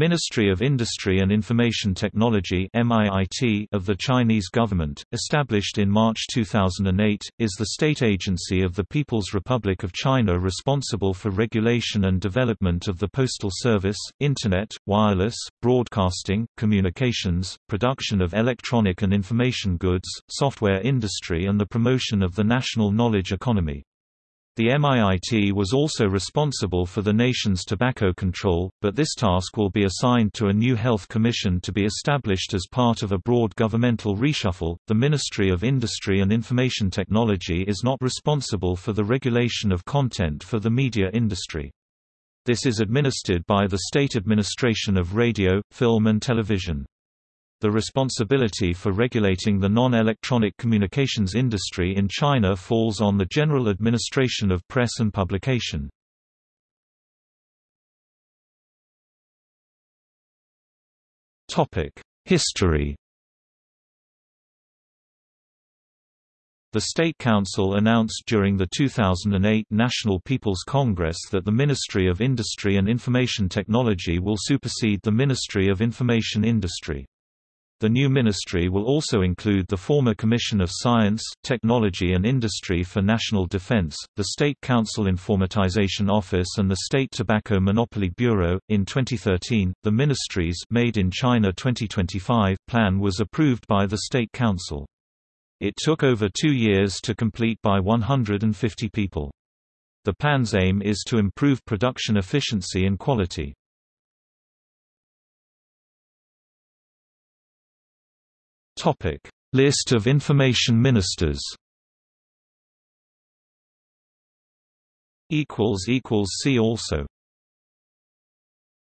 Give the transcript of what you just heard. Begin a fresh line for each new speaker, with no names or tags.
Ministry of Industry and Information Technology of the Chinese government, established in March 2008, is the state agency of the People's Republic of China responsible for regulation and development of the postal service, Internet, wireless, broadcasting, communications, production of electronic and information goods, software industry and the promotion of the national knowledge economy. The MIIT was also responsible for the nation's tobacco control, but this task will be assigned to a new health commission to be established as part of a broad governmental reshuffle. The Ministry of Industry and Information Technology is not responsible for the regulation of content for the media industry. This is administered by the State Administration of Radio, Film and Television. The responsibility for regulating the non-electronic communications industry in China falls on the General Administration of Press and Publication. History The State Council announced during the 2008 National People's Congress that the Ministry of Industry and Information Technology will supersede the Ministry of Information Industry. The new ministry will also include the former Commission of Science, Technology and Industry for National Defense, the State Council Informatization Office and the State Tobacco Monopoly Bureau. In 2013, the ministry's Made in China 2025 plan was approved by the State Council. It took over two years to complete by 150 people. The plan's aim is to improve production efficiency and quality. Topic: List of information ministers. Equals equals see also.